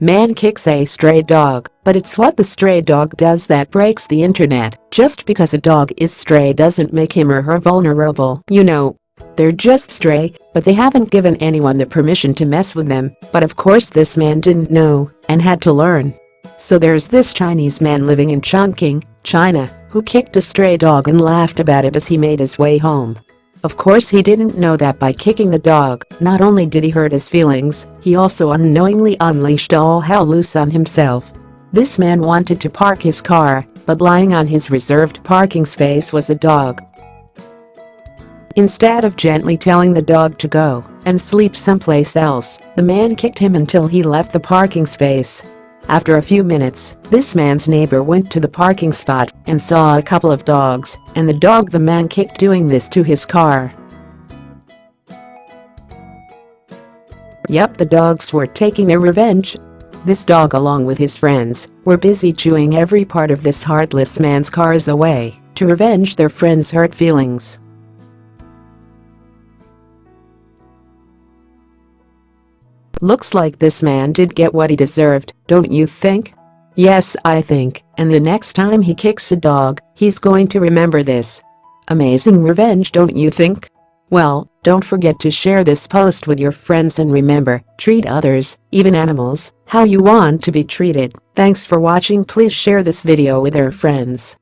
Man kicks a stray dog, but it's what the stray dog does that breaks the internet. Just because a dog is stray doesn't make him or her vulnerable, you know. They're just stray, but they haven't given anyone the permission to mess with them, but of course this man didn't know and had to learn. So there's this Chinese man living in Chongqing, China, who kicked a stray dog and laughed about it as he made his way home. Of course he didn't know that by kicking the dog, not only did he hurt his feelings, he also unknowingly unleashed all hell loose on himself. This man wanted to park his car, but lying on his reserved parking space was a dog. Instead of gently telling the dog to go and sleep someplace else, the man kicked him until he left the parking space. After a few minutes, this man's neighbor went to the parking spot and saw a couple of dogs and the dog the man kicked doing this to his car. Yep the dogs were taking their revenge. This dog along with his friends were busy chewing every part of this heartless man's car as a way to revenge their friend's hurt feelings. Looks like this man did get what he deserved, don't you think? Yes, I think, and the next time he kicks a dog, he's going to remember this. Amazing revenge don't you think? Well, don't forget to share this post with your friends and remember, treat others, even animals, how you want to be treated. Thanks for watching please share this video with your friends.